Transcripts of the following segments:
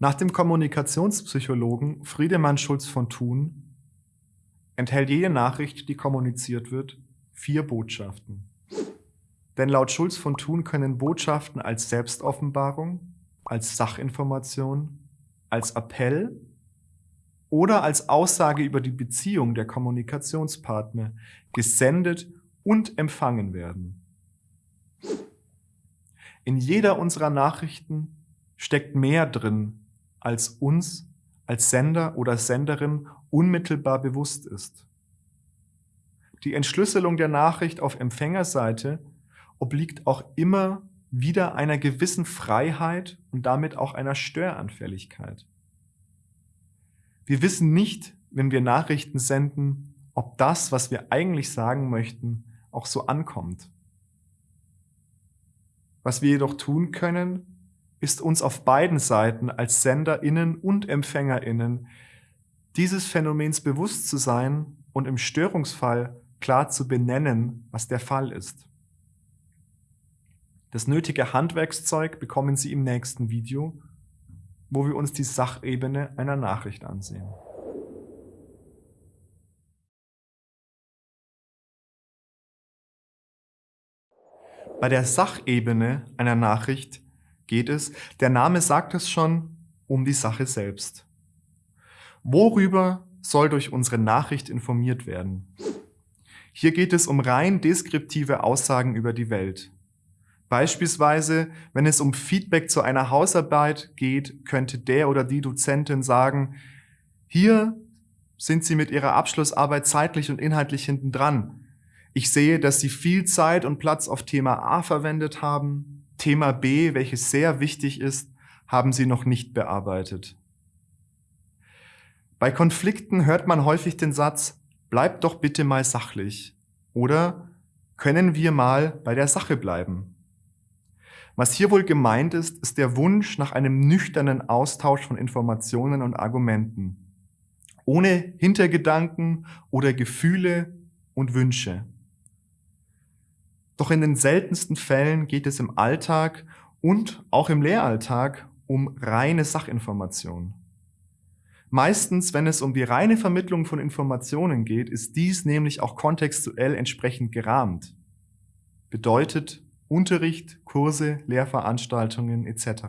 Nach dem Kommunikationspsychologen Friedemann Schulz von Thun enthält jede Nachricht, die kommuniziert wird, vier Botschaften. Denn laut Schulz von Thun können Botschaften als Selbstoffenbarung, als Sachinformation, als Appell oder als Aussage über die Beziehung der Kommunikationspartner gesendet und empfangen werden. In jeder unserer Nachrichten steckt mehr drin, als uns als Sender oder Senderin unmittelbar bewusst ist. Die Entschlüsselung der Nachricht auf Empfängerseite obliegt auch immer wieder einer gewissen Freiheit und damit auch einer Störanfälligkeit. Wir wissen nicht, wenn wir Nachrichten senden, ob das, was wir eigentlich sagen möchten, auch so ankommt. Was wir jedoch tun können, ist uns auf beiden Seiten als SenderInnen und EmpfängerInnen dieses Phänomens bewusst zu sein und im Störungsfall klar zu benennen, was der Fall ist. Das nötige Handwerkszeug bekommen Sie im nächsten Video, wo wir uns die Sachebene einer Nachricht ansehen. Bei der Sachebene einer Nachricht geht es, der Name sagt es schon, um die Sache selbst. Worüber soll durch unsere Nachricht informiert werden? Hier geht es um rein deskriptive Aussagen über die Welt. Beispielsweise, wenn es um Feedback zu einer Hausarbeit geht, könnte der oder die Dozentin sagen, hier sind Sie mit Ihrer Abschlussarbeit zeitlich und inhaltlich hinten dran. Ich sehe, dass Sie viel Zeit und Platz auf Thema A verwendet haben. Thema B, welches sehr wichtig ist, haben Sie noch nicht bearbeitet. Bei Konflikten hört man häufig den Satz, bleib doch bitte mal sachlich oder können wir mal bei der Sache bleiben. Was hier wohl gemeint ist, ist der Wunsch nach einem nüchternen Austausch von Informationen und Argumenten, ohne Hintergedanken oder Gefühle und Wünsche. Doch in den seltensten Fällen geht es im Alltag und auch im Lehralltag um reine Sachinformation. Meistens, wenn es um die reine Vermittlung von Informationen geht, ist dies nämlich auch kontextuell entsprechend gerahmt. Bedeutet Unterricht, Kurse, Lehrveranstaltungen etc.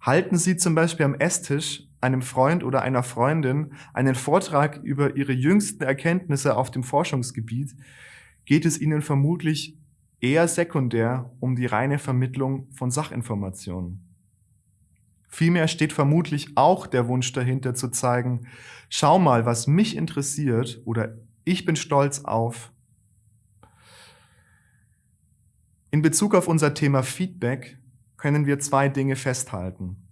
Halten Sie zum Beispiel am Esstisch einem Freund oder einer Freundin einen Vortrag über Ihre jüngsten Erkenntnisse auf dem Forschungsgebiet, geht es Ihnen vermutlich eher sekundär um die reine Vermittlung von Sachinformationen. Vielmehr steht vermutlich auch der Wunsch dahinter zu zeigen, schau mal, was mich interessiert oder ich bin stolz auf. In Bezug auf unser Thema Feedback können wir zwei Dinge festhalten.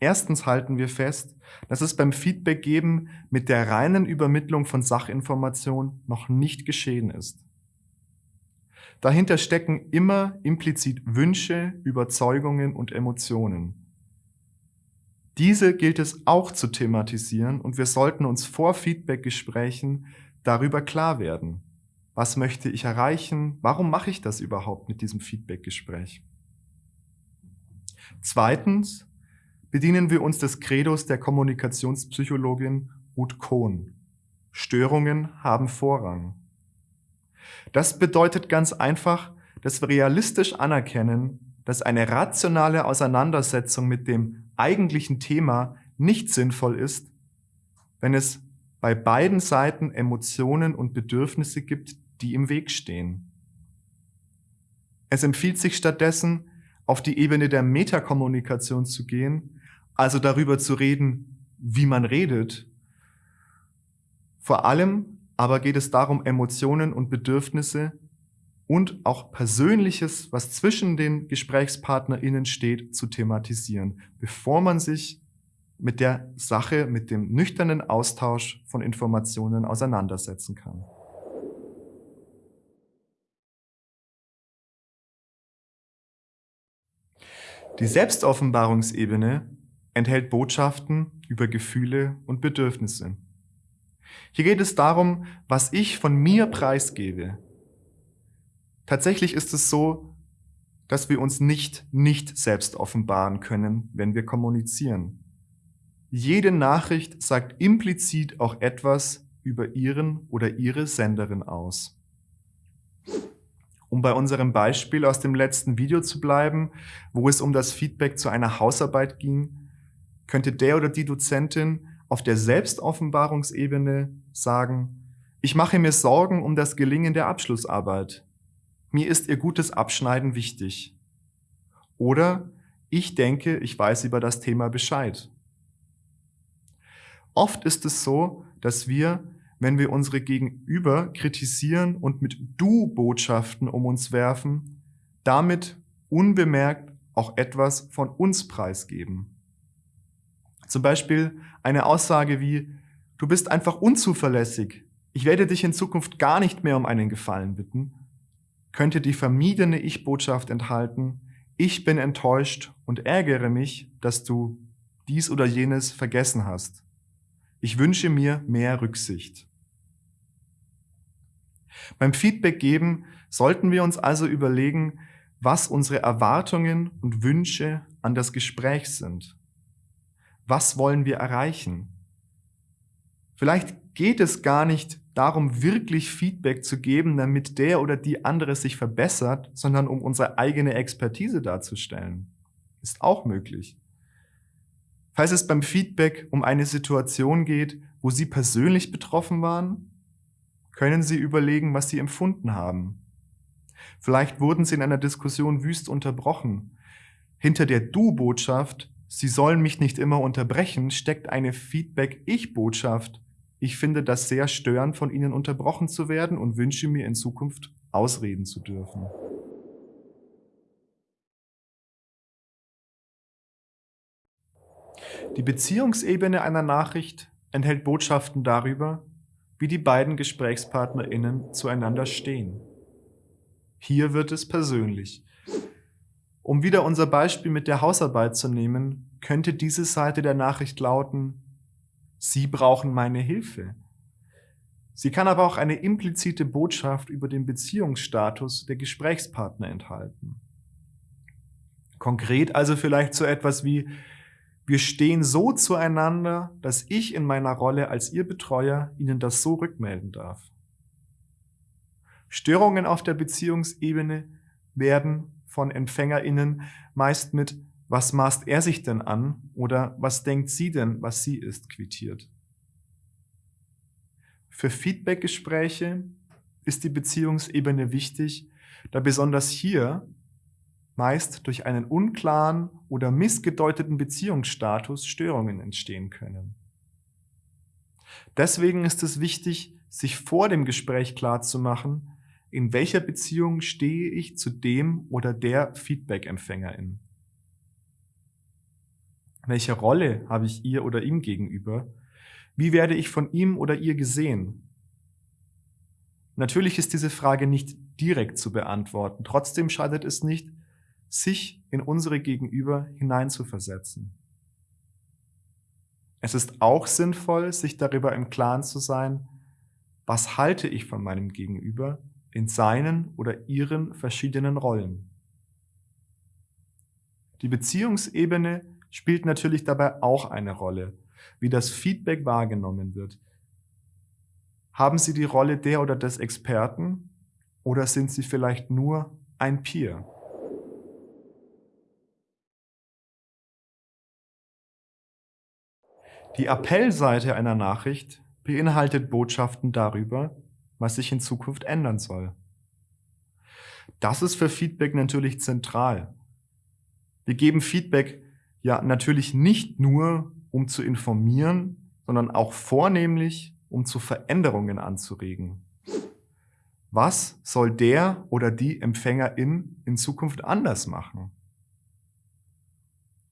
Erstens halten wir fest, dass es beim Feedback geben mit der reinen Übermittlung von Sachinformation noch nicht geschehen ist. Dahinter stecken immer implizit Wünsche, Überzeugungen und Emotionen. Diese gilt es auch zu thematisieren und wir sollten uns vor Feedback-Gesprächen darüber klar werden. Was möchte ich erreichen? Warum mache ich das überhaupt mit diesem Feedback-Gespräch? Zweitens bedienen wir uns des Credos der Kommunikationspsychologin Ruth Kohn. Störungen haben Vorrang. Das bedeutet ganz einfach, dass wir realistisch anerkennen, dass eine rationale Auseinandersetzung mit dem eigentlichen Thema nicht sinnvoll ist, wenn es bei beiden Seiten Emotionen und Bedürfnisse gibt, die im Weg stehen. Es empfiehlt sich stattdessen, auf die Ebene der Metakommunikation zu gehen, also darüber zu reden, wie man redet. Vor allem aber geht es darum, Emotionen und Bedürfnisse und auch Persönliches, was zwischen den GesprächspartnerInnen steht, zu thematisieren, bevor man sich mit der Sache, mit dem nüchternen Austausch von Informationen auseinandersetzen kann. Die Selbstoffenbarungsebene enthält Botschaften über Gefühle und Bedürfnisse. Hier geht es darum, was ich von mir preisgebe. Tatsächlich ist es so, dass wir uns nicht nicht selbst offenbaren können, wenn wir kommunizieren. Jede Nachricht sagt implizit auch etwas über Ihren oder Ihre Senderin aus. Um bei unserem Beispiel aus dem letzten Video zu bleiben, wo es um das Feedback zu einer Hausarbeit ging, könnte der oder die Dozentin auf der Selbstoffenbarungsebene sagen, ich mache mir Sorgen um das Gelingen der Abschlussarbeit. Mir ist ihr gutes Abschneiden wichtig. Oder ich denke, ich weiß über das Thema Bescheid. Oft ist es so, dass wir, wenn wir unsere Gegenüber kritisieren und mit Du-Botschaften um uns werfen, damit unbemerkt auch etwas von uns preisgeben. Zum Beispiel eine Aussage wie, du bist einfach unzuverlässig, ich werde dich in Zukunft gar nicht mehr um einen Gefallen bitten, könnte die vermiedene Ich-Botschaft enthalten, ich bin enttäuscht und ärgere mich, dass du dies oder jenes vergessen hast. Ich wünsche mir mehr Rücksicht. Beim Feedback geben sollten wir uns also überlegen, was unsere Erwartungen und Wünsche an das Gespräch sind. Was wollen wir erreichen? Vielleicht geht es gar nicht darum, wirklich Feedback zu geben, damit der oder die andere sich verbessert, sondern um unsere eigene Expertise darzustellen. Ist auch möglich. Falls es beim Feedback um eine Situation geht, wo Sie persönlich betroffen waren, können Sie überlegen, was Sie empfunden haben. Vielleicht wurden Sie in einer Diskussion wüst unterbrochen. Hinter der Du-Botschaft Sie sollen mich nicht immer unterbrechen, steckt eine Feedback-Ich-Botschaft. Ich finde das sehr störend, von Ihnen unterbrochen zu werden und wünsche mir in Zukunft ausreden zu dürfen. Die Beziehungsebene einer Nachricht enthält Botschaften darüber, wie die beiden GesprächspartnerInnen zueinander stehen. Hier wird es persönlich. Um wieder unser Beispiel mit der Hausarbeit zu nehmen, könnte diese Seite der Nachricht lauten, Sie brauchen meine Hilfe. Sie kann aber auch eine implizite Botschaft über den Beziehungsstatus der Gesprächspartner enthalten. Konkret also vielleicht so etwas wie, wir stehen so zueinander, dass ich in meiner Rolle als Ihr Betreuer Ihnen das so rückmelden darf. Störungen auf der Beziehungsebene werden von EmpfängerInnen meist mit Was maßt er sich denn an? oder Was denkt sie denn, was sie ist, quittiert. Für Feedbackgespräche ist die Beziehungsebene wichtig, da besonders hier meist durch einen unklaren oder missgedeuteten Beziehungsstatus Störungen entstehen können. Deswegen ist es wichtig, sich vor dem Gespräch klarzumachen, in welcher Beziehung stehe ich zu dem oder der Feedback-Empfängerin? Welche Rolle habe ich ihr oder ihm gegenüber? Wie werde ich von ihm oder ihr gesehen? Natürlich ist diese Frage nicht direkt zu beantworten. Trotzdem schadet es nicht, sich in unsere Gegenüber hineinzuversetzen. Es ist auch sinnvoll, sich darüber im Klaren zu sein, was halte ich von meinem Gegenüber in seinen oder ihren verschiedenen Rollen. Die Beziehungsebene spielt natürlich dabei auch eine Rolle, wie das Feedback wahrgenommen wird. Haben Sie die Rolle der oder des Experten oder sind Sie vielleicht nur ein Peer? Die Appellseite einer Nachricht beinhaltet Botschaften darüber, was sich in Zukunft ändern soll. Das ist für Feedback natürlich zentral. Wir geben Feedback ja natürlich nicht nur, um zu informieren, sondern auch vornehmlich, um zu Veränderungen anzuregen. Was soll der oder die Empfängerin in Zukunft anders machen?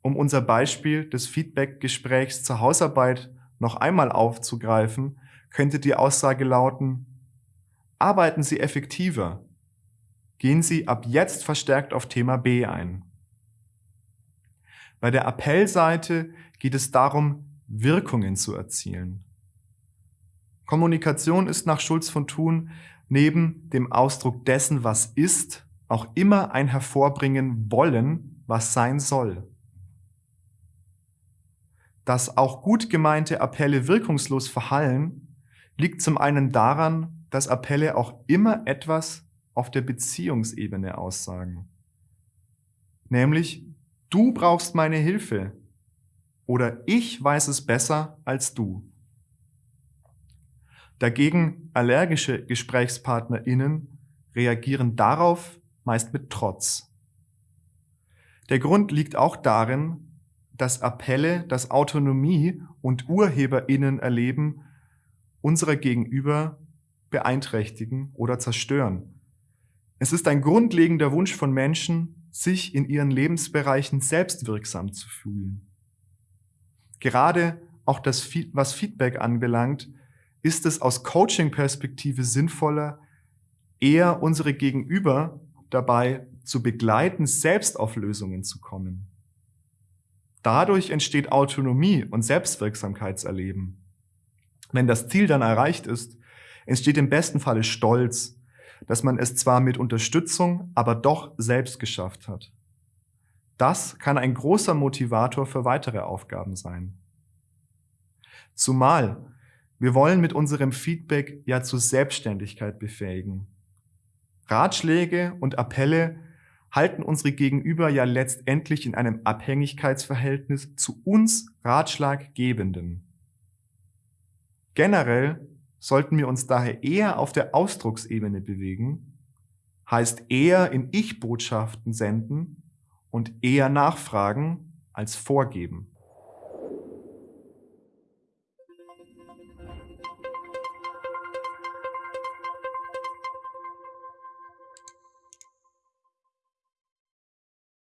Um unser Beispiel des Feedback-Gesprächs zur Hausarbeit noch einmal aufzugreifen, könnte die Aussage lauten, Arbeiten Sie effektiver. Gehen Sie ab jetzt verstärkt auf Thema B ein. Bei der Appellseite geht es darum, Wirkungen zu erzielen. Kommunikation ist nach Schulz von Thun neben dem Ausdruck dessen, was ist, auch immer ein hervorbringen wollen, was sein soll. Dass auch gut gemeinte Appelle wirkungslos verhallen, liegt zum einen daran, dass Appelle auch immer etwas auf der Beziehungsebene aussagen. Nämlich, du brauchst meine Hilfe oder ich weiß es besser als du. Dagegen allergische GesprächspartnerInnen reagieren darauf meist mit Trotz. Der Grund liegt auch darin, dass Appelle das Autonomie- und UrheberInnen erleben unserer Gegenüber beeinträchtigen oder zerstören. Es ist ein grundlegender Wunsch von Menschen, sich in ihren Lebensbereichen selbstwirksam zu fühlen. Gerade auch das, was Feedback anbelangt, ist es aus Coaching-Perspektive sinnvoller, eher unsere Gegenüber dabei zu begleiten, selbst auf Lösungen zu kommen. Dadurch entsteht Autonomie und Selbstwirksamkeitserleben. Wenn das Ziel dann erreicht ist, entsteht im besten Falle Stolz, dass man es zwar mit Unterstützung, aber doch selbst geschafft hat. Das kann ein großer Motivator für weitere Aufgaben sein. Zumal wir wollen mit unserem Feedback ja zur Selbstständigkeit befähigen. Ratschläge und Appelle halten unsere Gegenüber ja letztendlich in einem Abhängigkeitsverhältnis zu uns Ratschlaggebenden. Generell sollten wir uns daher eher auf der Ausdrucksebene bewegen, heißt eher in Ich-Botschaften senden und eher nachfragen als vorgeben.